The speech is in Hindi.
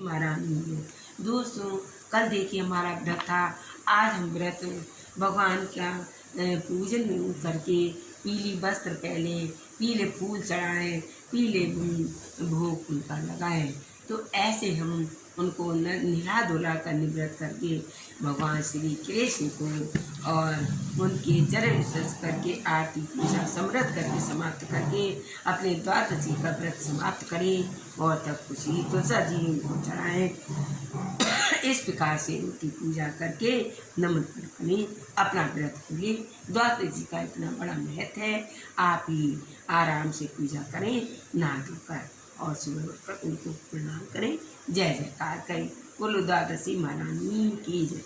महारानी है। दोस्तों, कल देखिए हमारा व्रत था। आज हम व्रत भगवान का पूजन करके पीली वस्त्र पहले पीले फूल चढ़ाए, पीले भोग फूल का लगाए। तो ऐसे हम उनको न निला धुला कर निवृत्त करके भगवान श्री कृष्ण को और उनके चरण स्पर्श करके, आरती पूजा समृद्ध करके, समाप्त करके, अपने द्वादशी का व्रत समाप्त करें और तब खुशी तुलसा जी उनको चढ़ाएँ। इस प्रकार से उनकी पूजा करके नमन करें अपना व्रत खोले द्वादशी का इतना बड़ा महत्व है। आप ही आराम से पूजा करें नहा धोकर और सुबह उठकर उनको प्रणाम करें। जय जयकार करें। बोलो द्वादशी महारानी की जय।